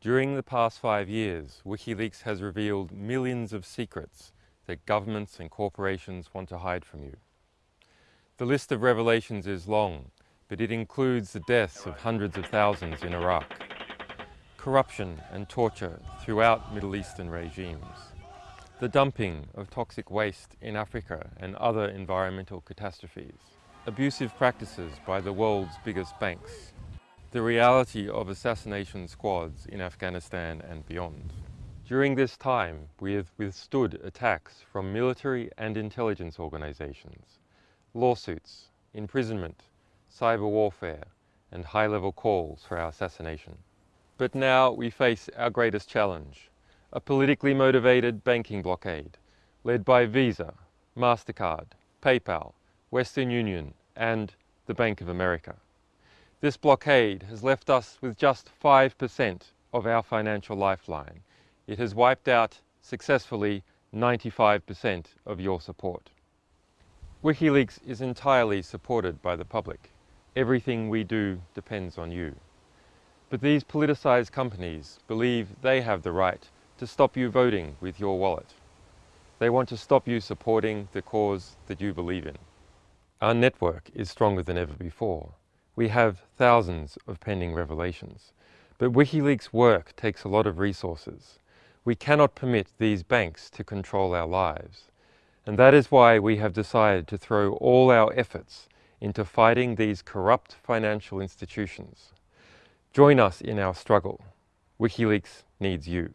During the past five years, WikiLeaks has revealed millions of secrets that governments and corporations want to hide from you. The list of revelations is long, but it includes the deaths of hundreds of thousands in Iraq, corruption and torture throughout Middle Eastern regimes, the dumping of toxic waste in Africa and other environmental catastrophes, abusive practices by the world's biggest banks, the reality of assassination squads in Afghanistan and beyond. During this time, we have withstood attacks from military and intelligence organizations, lawsuits, imprisonment, cyber warfare, and high-level calls for our assassination. But now we face our greatest challenge, a politically motivated banking blockade led by Visa, MasterCard, PayPal, Western Union, and the Bank of America. This blockade has left us with just 5% of our financial lifeline. It has wiped out successfully 95% of your support. WikiLeaks is entirely supported by the public. Everything we do depends on you. But these politicized companies believe they have the right to stop you voting with your wallet. They want to stop you supporting the cause that you believe in. Our network is stronger than ever before. We have thousands of pending revelations. But WikiLeaks' work takes a lot of resources. We cannot permit these banks to control our lives. And that is why we have decided to throw all our efforts into fighting these corrupt financial institutions. Join us in our struggle. WikiLeaks needs you.